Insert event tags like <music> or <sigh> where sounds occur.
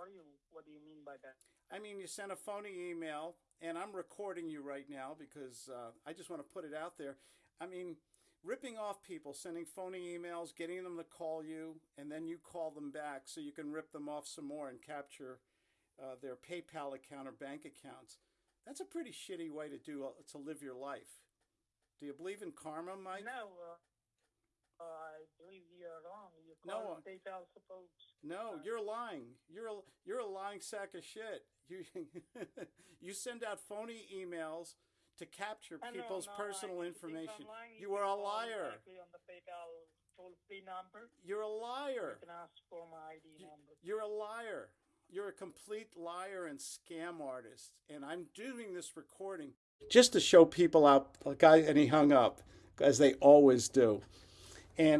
sorry, what do you mean by that? I mean, you sent a phony email, and I'm recording you right now because uh, I just want to put it out there. I mean, ripping off people, sending phony emails, getting them to call you, and then you call them back so you can rip them off some more and capture uh, their PayPal account or bank accounts. That's a pretty shitty way to do uh, to live your life. Do you believe in karma, Mike? No, uh, I believe you're wrong. You No, call uh. No, you're lying. You're a, you're a lying sack of shit. You <laughs> you send out phony emails to capture people's no, personal I information. You are a liar. on the PayPal toll-free number. You're a You liar. can ask for my ID number. You're a liar. You're a complete liar and scam artist. And I'm doing this recording just to show people out. A guy, and he hung up, as they always do. And